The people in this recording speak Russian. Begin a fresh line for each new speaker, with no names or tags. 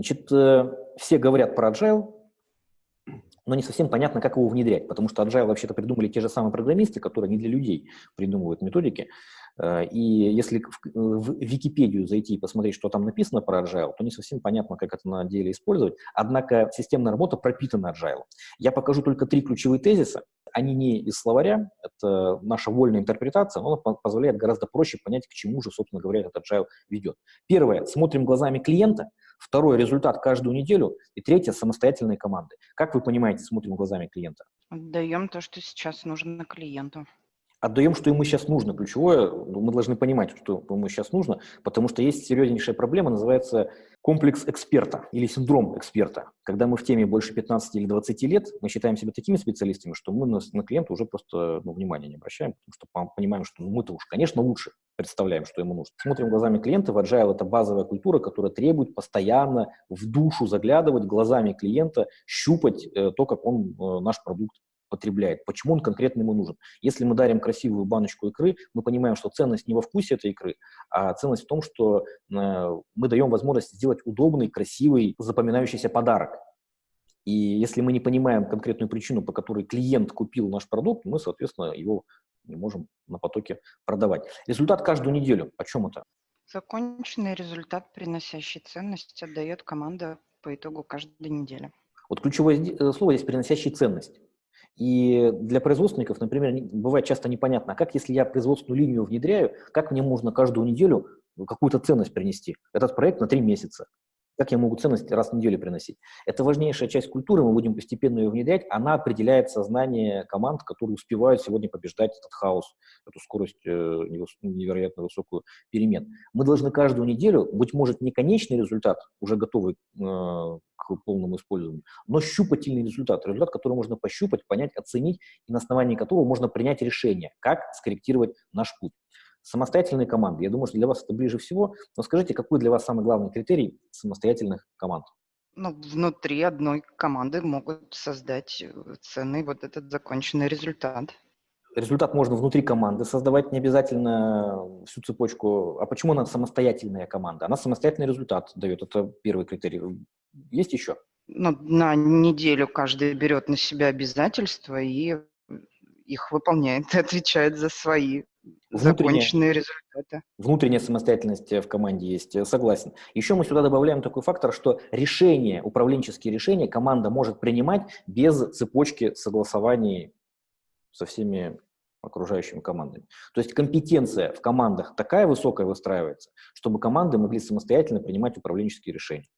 Значит, э, все говорят про agile, но не совсем понятно, как его внедрять, потому что agile вообще-то придумали те же самые программисты, которые не для людей придумывают методики. Э, и если в Википедию зайти и посмотреть, что там написано про agile, то не совсем понятно, как это на деле использовать. Однако системная работа пропитана agile. Я покажу только три ключевые тезиса. Они не из словаря, это наша вольная интерпретация, но она позволяет гораздо проще понять, к чему же, собственно говоря, этот agile ведет. Первое, смотрим глазами клиента, второе, результат каждую неделю, и третье, самостоятельные команды. Как вы понимаете, смотрим глазами клиента?
Отдаем то, что сейчас нужно клиенту
отдаем, что ему сейчас нужно. Ключевое, ну, мы должны понимать, что ему сейчас нужно, потому что есть серьезнейшая проблема, называется комплекс эксперта или синдром эксперта. Когда мы в теме больше 15 или 20 лет, мы считаем себя такими специалистами, что мы на, на клиента уже просто ну, внимания не обращаем, потому что понимаем, что ну, мы-то уж, конечно, лучше представляем, что ему нужно. Смотрим глазами клиента, в Agile это базовая культура, которая требует постоянно в душу заглядывать глазами клиента, щупать э, то, как он э, наш продукт потребляет, почему он конкретно ему нужен. Если мы дарим красивую баночку икры, мы понимаем, что ценность не во вкусе этой икры, а ценность в том, что э, мы даем возможность сделать удобный, красивый, запоминающийся подарок. И если мы не понимаем конкретную причину, по которой клиент купил наш продукт, мы, соответственно, его не можем на потоке продавать. Результат каждую неделю. О чем это?
Законченный результат, приносящий ценность, отдает команда по итогу каждой недели.
Вот ключевое э, слово здесь «приносящий ценность». И для производственников, например, бывает часто непонятно, а как если я производственную линию внедряю, как мне можно каждую неделю какую-то ценность принести? Этот проект на три месяца. Как я могу ценность раз в неделю приносить? Это важнейшая часть культуры, мы будем постепенно ее внедрять. Она определяет сознание команд, которые успевают сегодня побеждать этот хаос, эту скорость э, невероятно высокую перемен. Мы должны каждую неделю, быть может, не конечный результат, уже готовый э, к полному использованию, но щупательный результат, результат, который можно пощупать, понять, оценить, и на основании которого можно принять решение, как скорректировать наш путь. Самостоятельные команды. Я думаю, что для вас это ближе всего. Но скажите, какой для вас самый главный критерий самостоятельных команд?
Ну, внутри одной команды могут создать э, ценный вот этот законченный результат.
Результат можно внутри команды создавать, не обязательно всю цепочку. А почему она самостоятельная команда? Она самостоятельный результат дает. Это первый критерий. Есть еще?
Ну, на неделю каждый берет на себя обязательства и их выполняет, отвечает за свои законченные результаты.
Внутренняя самостоятельность в команде есть, э, согласен. Еще мы сюда добавляем такой фактор, что решения, управленческие решения команда может принимать без цепочки согласований со всеми окружающими командами. То есть компетенция в командах такая высокая выстраивается, чтобы команды могли самостоятельно принимать управленческие решения.